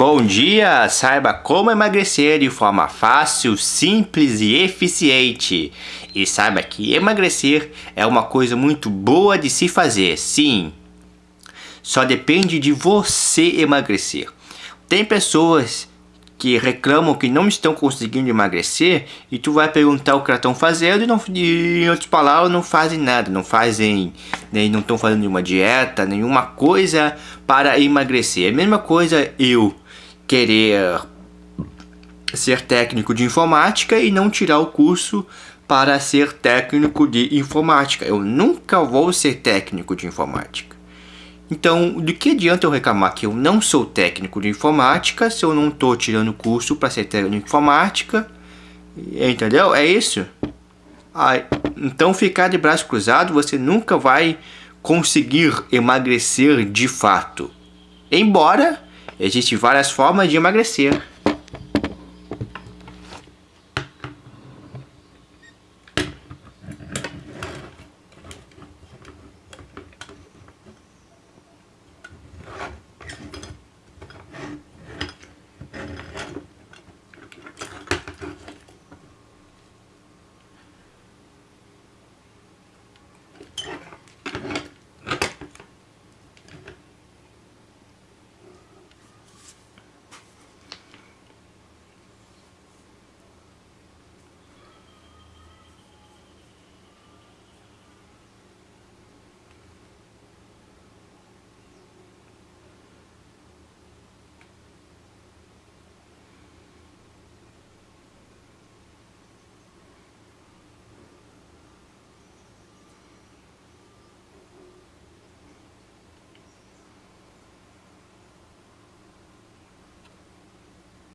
Bom dia! Saiba como emagrecer de forma fácil, simples e eficiente. E saiba que emagrecer é uma coisa muito boa de se fazer, sim. Só depende de você emagrecer. Tem pessoas que reclamam que não estão conseguindo emagrecer e tu vai perguntar o que elas estão fazendo e, não, em outras palavras não fazem nada, não fazem, nem não estão fazendo nenhuma dieta, nenhuma coisa para emagrecer. É a mesma coisa eu querer ser técnico de informática e não tirar o curso para ser técnico de informática. Eu nunca vou ser técnico de informática. Então, de que adianta eu reclamar que eu não sou técnico de informática se eu não estou tirando curso para ser técnico de informática? Entendeu? É isso. Ah, então, ficar de braço cruzado, você nunca vai conseguir emagrecer de fato. Embora Existem várias formas de emagrecer.